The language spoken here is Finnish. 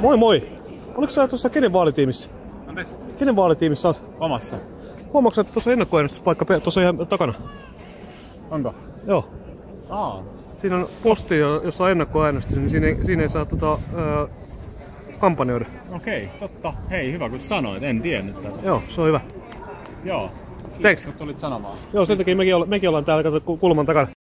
Moi moi! Oliko sä tuossa kenen vaalitiimissä? Anteeksi? Kenen vaalitiimissä oot? Omassa. Huomaatko että tuossa ennakkoäänestyspaikka tuossa ihan takana? Onko? Joo. Aa. Siinä on posti, jossa on ennakkoäänestys, niin siinä ei, siinä ei saa tota, ää, kampanjoida. Okei, totta. Hei, hyvä kun sanoit. En tiennyt tätä. Joo, se on hyvä. Joo. Thanks. Kun tulit sanomaan. Joo, sen takia mekin, olla, mekin ollaan täällä kato, kulman takana.